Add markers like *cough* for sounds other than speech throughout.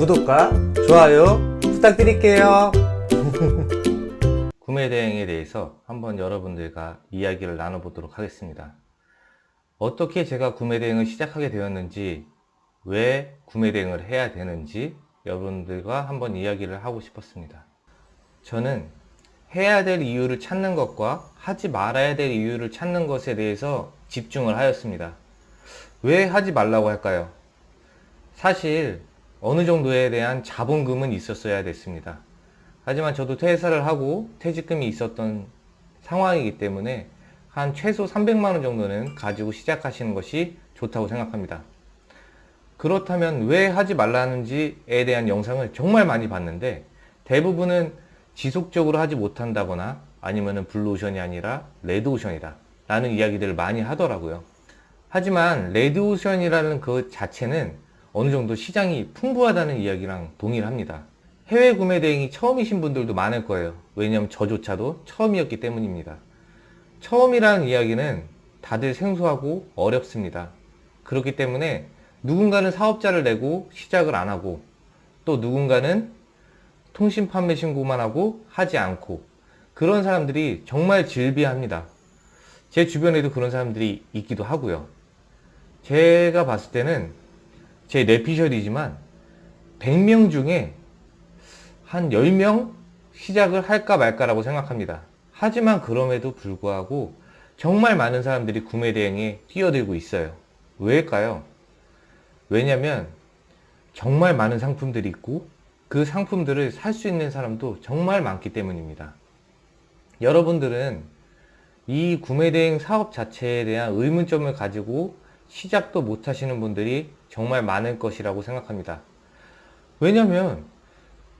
구독과 좋아요 부탁드릴게요. *laughs* 구매 대행에 대해서 한번 여러분들과 이야기를 나눠보도록 하겠습니다. 어떻게 제가 구매 대행을 시작하게 되었는지, 왜 구매 대행을 해야 되는지 여러분들과 한번 이야기를 하고 싶었습니다. 저는 해야 될 이유를 찾는 것과 하지 말아야 될 이유를 찾는 것에 대해서 집중을 하였습니다. 왜 하지 말라고 할까요? 사실 어느 정도에 대한 자본금은 있었어야 됐습니다. 하지만 저도 퇴사를 하고 퇴직금이 있었던 상황이기 때문에 한 최소 300만원 정도는 가지고 시작하시는 것이 좋다고 생각합니다. 그렇다면 왜 하지 말라는지에 대한 영상을 정말 많이 봤는데 대부분은 지속적으로 하지 못한다거나 아니면 블루오션이 아니라 레드오션이다 라는 이야기들을 많이 하더라고요. 하지만 레드오션이라는 그 자체는 어느 정도 시장이 풍부하다는 이야기랑 동일합니다. 해외 구매 대행이 처음이신 분들도 많을 거예요. 왜냐하면 저조차도 처음이었기 때문입니다. 처음이라는 이야기는 다들 생소하고 어렵습니다. 그렇기 때문에 누군가는 사업자를 내고 시작을 안 하고 또 누군가는 통신 판매 신고만 하고 하지 않고 그런 사람들이 정말 질비합니다. 제 주변에도 그런 사람들이 있기도 하고요. 제가 봤을 때는 제 뇌피셜이지만 100명 중에 한 10명 시작을 할까 말까라고 생각합니다. 하지만 그럼에도 불구하고 정말 많은 사람들이 구매 대행에 뛰어들고 있어요. 왜일까요? 왜냐면 정말 많은 상품들이 있고 그 상품들을 살 수 있는 사람도 정말 많기 때문입니다. 여러분들은 이 구매대행 사업 자체에 대한 의문점을 가지고 시작도 못 하시는 분들이 정말 많을 것이라고 생각합니다. 왜냐면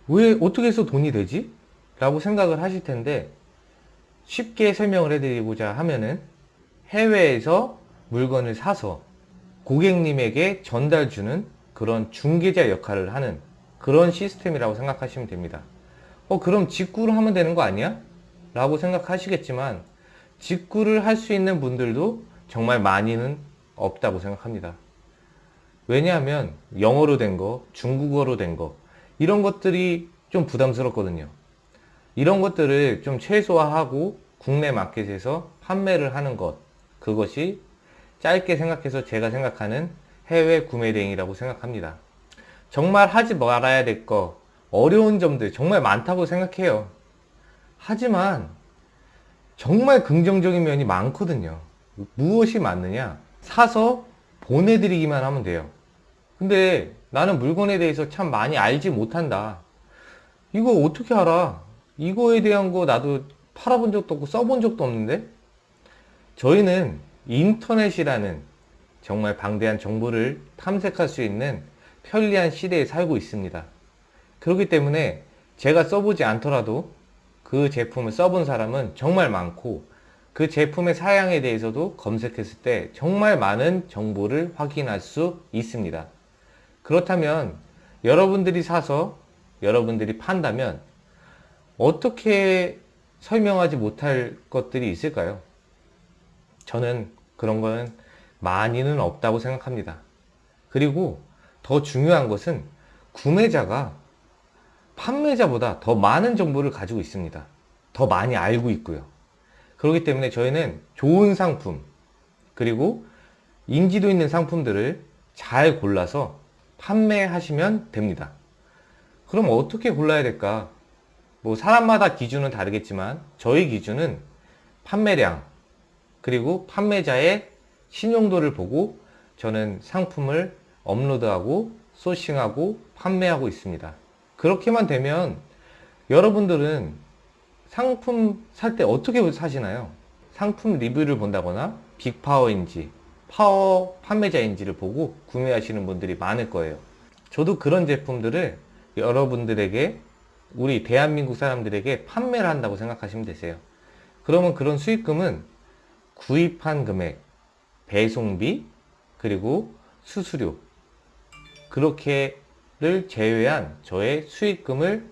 왜 어떻게 해서 돈이 되지? 라고 생각을 하실 텐데 쉽게 설명을 해드리고자 하면은 해외에서 물건을 사서 고객님에게 전달 주는 그런 중개자 역할을 하는 그런 시스템이라고 생각하시면 됩니다. 어 그럼 직구를 하면 되는 거 아니야? 라고 생각하시겠지만 직구를 할 수 있는 분들도 정말 많이는 없다고 생각합니다. 왜냐하면 영어로 된 거, 중국어로 된 거 이런 것들이 좀 부담스럽거든요. 이런 것들을 좀 최소화하고 국내 마켓에서 판매를 하는 것 그것이 짧게 생각해서 제가 생각하는 해외 구매 대행이라고 생각합니다. 정말 하지 말아야 될 거, 어려운 점들 정말 많다고 생각해요. 하지만 정말 긍정적인 면이 많거든요. 무엇이 맞느냐? 사서 보내드리기만 하면 돼요. 근데 나는 물건에 대해서 참 많이 알지 못한다. 이거 어떻게 알아? 이거에 대한 거 나도 팔아본 적도 없고 써본 적도 없는데? 저희는 인터넷이라는 정말 방대한 정보를 탐색할 수 있는 편리한 시대에 살고 있습니다. 그렇기 때문에 제가 써보지 않더라도 그 제품을 써본 사람은 정말 많고 그 제품의 사양에 대해서도 검색했을 때 정말 많은 정보를 확인할 수 있습니다. 그렇다면 여러분들이 사서 여러분들이 판다면 어떻게 설명하지 못할 것들이 있을까요? 저는 그런 거는 많이는 없다고 생각합니다. 그리고 더 중요한 것은 구매자가 판매자보다 더 많은 정보를 가지고 있습니다. 더 많이 알고 있고요. 그렇기 때문에 저희는 좋은 상품 그리고 인지도 있는 상품들을 잘 골라서 판매하시면 됩니다. 그럼 어떻게 골라야 될까? 뭐 사람마다 기준은 다르겠지만 저희 기준은 판매량 그리고 판매자의 신용도를 보고 저는 상품을 업로드하고 소싱하고 판매하고 있습니다. 그렇게만 되면 여러분들은 상품 살 때 어떻게 사시나요? 상품 리뷰를 본다거나 빅파워인지 파워 판매자인지를 보고 구매하시는 분들이 많을 거예요. 저도 그런 제품들을 여러분들에게 우리 대한민국 사람들에게 판매를 한다고 생각하시면 되세요. 그러면 그런 수익금은 구입한 금액, 배송비, 그리고 수수료 그렇게를 제외한 저의 수익금을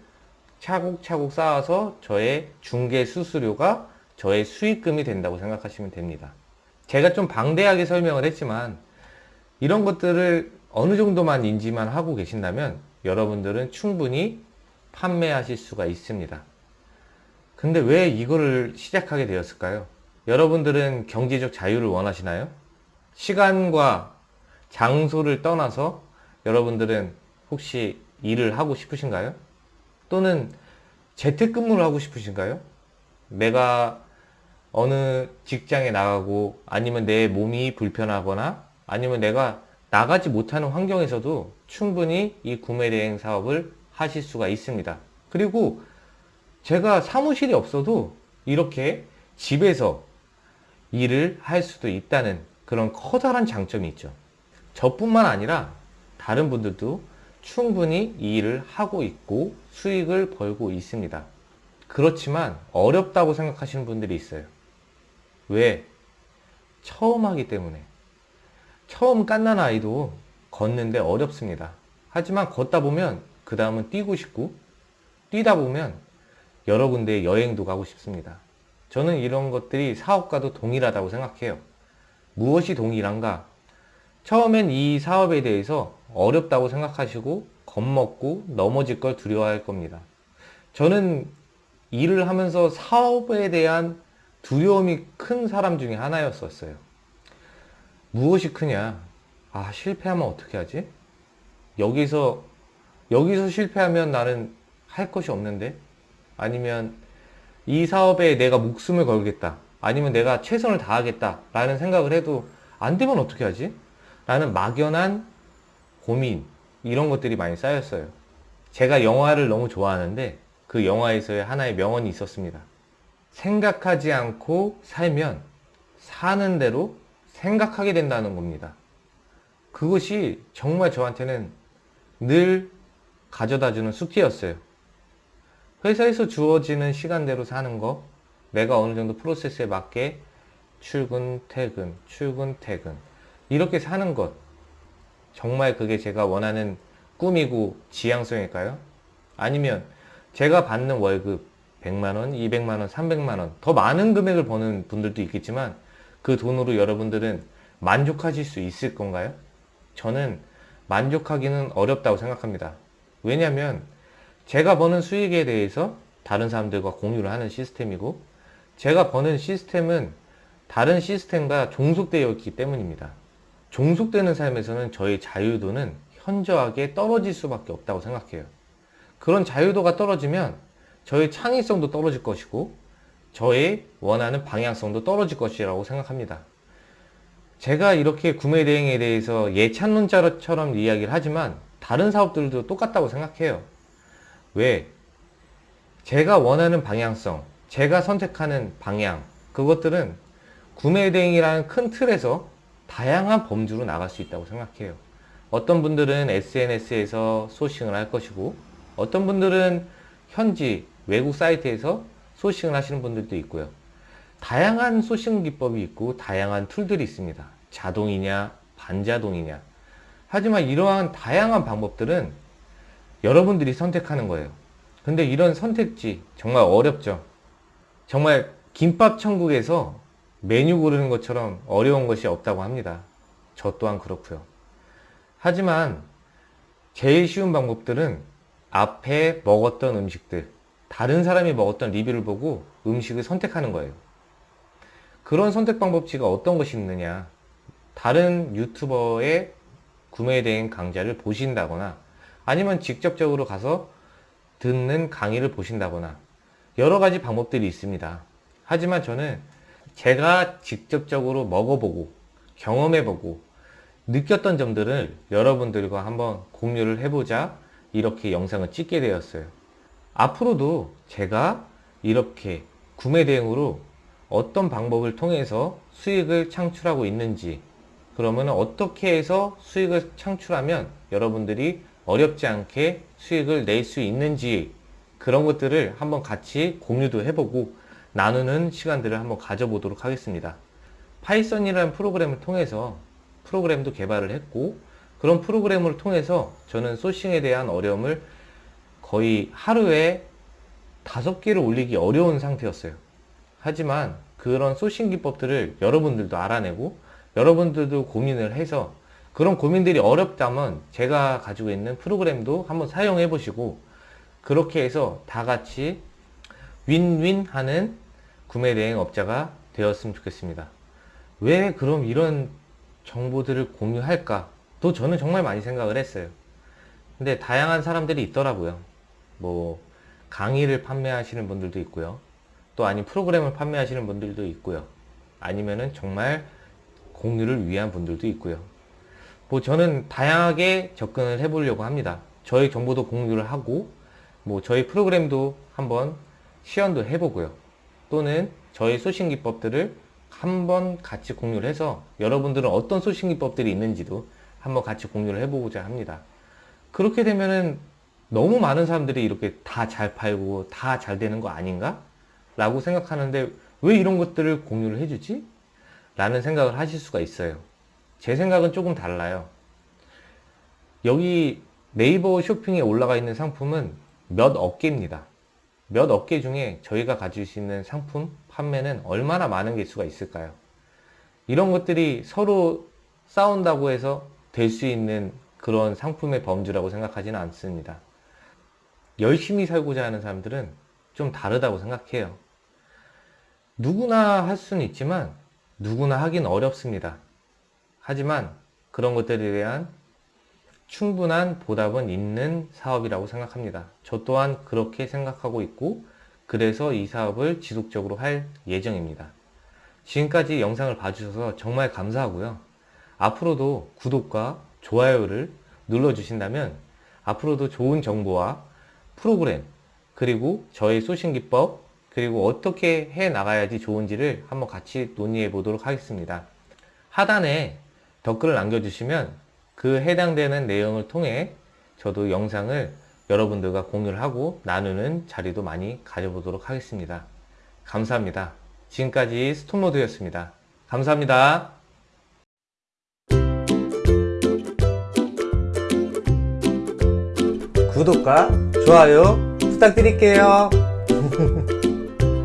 차곡차곡 쌓아서 저의 중개 수수료가 저의 수익금이 된다고 생각하시면 됩니다. 제가 좀 방대하게 설명을 했지만 이런 것들을 어느 정도만 인지만 하고 계신다면 여러분들은 충분히 판매하실 수가 있습니다. 근데 왜 이거를 시작하게 되었을까요? 여러분들은 경제적 자유를 원하시나요? 시간과 장소를 떠나서 여러분들은 혹시 일을 하고 싶으신가요? 또는 재택근무를 하고 싶으신가요? 내가 어느 직장에 나가고 아니면 내 몸이 불편하거나 아니면 내가 나가지 못하는 환경에서도 충분히 이 구매대행 사업을 하실 수가 있습니다. 그리고 제가 사무실이 없어도 이렇게 집에서 일을 할 수도 있다는 그런 커다란 장점이 있죠. 저뿐만 아니라 다른 분들도 충분히 이 일을 하고 있고 수익을 벌고 있습니다. 그렇지만 어렵다고 생각하시는 분들이 있어요. 왜? 처음 하기 때문에. 처음 깐난 아이도 걷는데 어렵습니다. 하지만 걷다 보면 그 다음은 뛰고 싶고 뛰다 보면 여러 군데 여행도 가고 싶습니다. 저는 이런 것들이 사업과도 동일하다고 생각해요. 무엇이 동일한가? 처음엔 이 사업에 대해서 어렵다고 생각하시고 겁먹고 넘어질 걸 두려워할 겁니다. 저는 일을 하면서 사업에 대한 두려움이 큰 사람 중에 하나였었어요. 무엇이 크냐? 아, 실패하면 어떻게 하지? 여기서, 여기서 실패하면 나는 할 것이 없는데? 아니면 이 사업에 내가 목숨을 걸겠다. 아니면 내가 최선을 다하겠다. 라는 생각을 해도 안 되면 어떻게 하지? 라는 막연한 고민, 이런 것들이 많이 쌓였어요. 제가 영화를 너무 좋아하는데 그 영화에서의 하나의 명언이 있었습니다. 생각하지 않고 살면 사는 대로 생각하게 된다는 겁니다. 그것이 정말 저한테는 늘 가져다주는 숙제였어요. 회사에서 주어지는 시간대로 사는 거, 내가 어느 정도 프로세스에 맞게 출근, 퇴근, 출근, 퇴근. 이렇게 사는 것. 정말 그게 제가 원하는 꿈이고 지향성일까요? 아니면 제가 받는 월급 100만원, 200만원, 300만원 더 많은 금액을 버는 분들도 있겠지만 그 돈으로 여러분들은 만족하실 수 있을 건가요? 저는 만족하기는 어렵다고 생각합니다. 왜냐하면 제가 버는 수익에 대해서 다른 사람들과 공유를 하는 시스템이고 제가 버는 시스템은 다른 시스템과 종속되어 있기 때문입니다. 종속되는 삶에서는 저의 자유도는 현저하게 떨어질 수밖에 없다고 생각해요. 그런 자유도가 떨어지면 저의 창의성도 떨어질 것이고 저의 원하는 방향성도 떨어질 것이라고 생각합니다. 제가 이렇게 구매 대행에 대해서 예찬론자처럼 이야기를 하지만 다른 사업들도 똑같다고 생각해요. 왜? 제가 원하는 방향성, 제가 선택하는 방향, 그것들은 구매 대행이라는 큰 틀에서 다양한 범주로 나갈 수 있다고 생각해요. 어떤 분들은 SNS에서 소싱을 할 것이고 어떤 분들은 현지 외국 사이트에서 소싱을 하시는 분들도 있고요. 다양한 소싱 기법이 있고 다양한 툴들이 있습니다. 자동이냐 반자동이냐 하지만 이러한 다양한 방법들은 여러분들이 선택하는 거예요. 근데 이런 선택지 정말 어렵죠. 정말 김밥 천국에서 메뉴 고르는 것처럼 어려운 것이 없다고 합니다. 저 또한 그렇고요. 하지만 제일 쉬운 방법들은 앞에 먹었던 음식들, 다른 사람이 먹었던 리뷰를 보고 음식을 선택하는 거예요. 그런 선택 방법지가 어떤 것이 있느냐. 다른 유튜버의 구매에 대한 강좌를 보신다거나 아니면 직접적으로 가서 듣는 강의를 보신다거나 여러 가지 방법들이 있습니다. 하지만 저는 제가 직접적으로 먹어보고 경험해보고 느꼈던 점들을 여러분들과 한번 공유를 해보자 이렇게 영상을 찍게 되었어요. 앞으로도 제가 이렇게 구매 대행으로 어떤 방법을 통해서 수익을 창출하고 있는지 그러면 어떻게 해서 수익을 창출하면 여러분들이 어렵지 않게 수익을 낼 수 있는지 그런 것들을 한번 같이 공유도 해보고 나누는 시간들을 한번 가져보도록 하겠습니다. Python이라는 프로그램을 통해서 프로그램도 개발을 했고 그런 프로그램을 통해서 저는 소싱에 대한 어려움을 거의 하루에 다섯 개를 올리기 어려운 상태였어요. 하지만 그런 소싱 기법들을 여러분들도 알아내고 여러분들도 고민을 해서 그런 고민들이 어렵다면 제가 가지고 있는 프로그램도 한번 사용해 보시고 그렇게 해서 다 같이 윈윈 하는 구매 대행 업자가 되었으면 좋겠습니다. 왜 그럼 이런 정보들을 공유할까? 또 저는 정말 많이 생각을 했어요. 근데 다양한 사람들이 있더라고요. 뭐 강의를 판매하시는 분들도 있고요. 또 아니 프로그램을 판매하시는 분들도 있고요. 아니면은 정말 공유를 위한 분들도 있고요. 뭐 저는 다양하게 접근을 해보려고 합니다. 저희 정보도 공유를 하고 뭐 저희 프로그램도 한번 시연도 해보고요. 또는 저희 소싱 기법들을 한번 같이 공유를 해서 여러분들은 어떤 소싱 기법들이 있는지도 한번 같이 공유를 해보고자 합니다. 그렇게 되면은 너무 많은 사람들이 이렇게 다 잘 팔고 다 잘 되는 거 아닌가? 라고 생각하는데 왜 이런 것들을 공유를 해주지? 라는 생각을 하실 수가 있어요. 제 생각은 조금 달라요. 여기 네이버 쇼핑에 올라가 있는 상품은 몇 업계입니다. 몇 업계 중에 저희가 가질 수 있는 상품 판매는 얼마나 많은 개수가 있을까요? 이런 것들이 서로 싸운다고 해서 될 수 있는 그런 상품의 범주라고 생각하지는 않습니다. 열심히 살고자 하는 사람들은 좀 다르다고 생각해요. 누구나 할 수는 있지만 누구나 하긴 어렵습니다. 하지만 그런 것들에 대한 충분한 보답은 있는 사업이라고 생각합니다. 저 또한 그렇게 생각하고 있고 그래서 이 사업을 지속적으로 할 예정입니다. 지금까지 영상을 봐주셔서 정말 감사하고요. 앞으로도 구독과 좋아요를 눌러주신다면 앞으로도 좋은 정보와 프로그램 그리고 저의 소싱 기법 그리고 어떻게 해 나가야지 좋은지를 한번 같이 논의해 보도록 하겠습니다. 하단에 댓글을 남겨주시면 그 해당되는 내용을 통해 저도 영상을 여러분들과 공유를 하고 나누는 자리도 많이 가져보도록 하겠습니다. 감사합니다. 지금까지 스톤모드였습니다. 감사합니다. 구독과 좋아요 부탁드릴게요. *laughs*